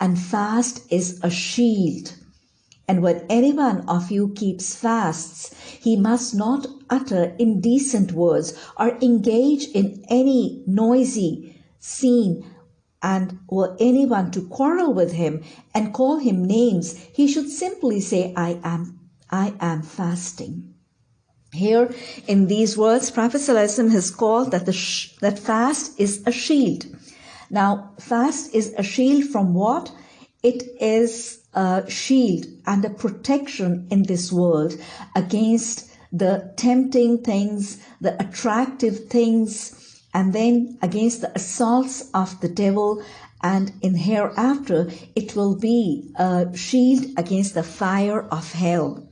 and fast is a shield. And when any one of you keeps fasts, he must not utter indecent words or engage in any noisy scene. And were anyone to quarrel with him and call him names, he should simply say, I am, I am fasting. Here in these words, Prophet has called that the sh- that fast is a shield. Now, fast is a shield from what? It is a shield and a protection in this world against the tempting things, the attractive things, and then against the assaults of the devil. And in hereafter, it will be a shield against the fire of hell.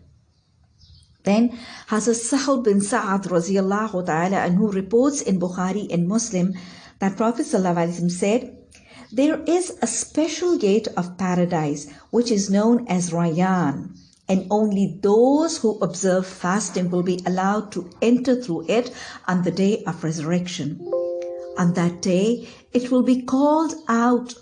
Then Hazrat Sahal bin Sa'ad radiallahu anhu reports in Bukhari and Muslim that Prophet ﷺ said, There is a special gate of paradise which is known as Rayyan, and only those who observe fasting will be allowed to enter through it on the day of resurrection. On that day, it will be called out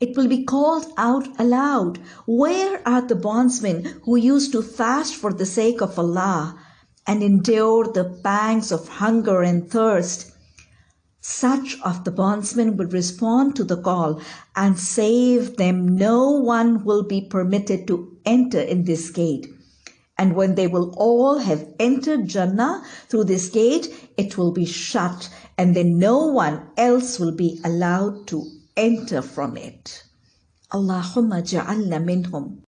it will be called out aloud. Where are the bondsmen who used to fast for the sake of Allah and endure the pangs of hunger and thirst? Such of the bondsmen will respond to the call and save them. No one will be permitted to enter in this gate. And when they will all have entered Jannah through this gate, it will be shut, and then no one else will be allowed to enter from it. Allahumma ja'alna minhum.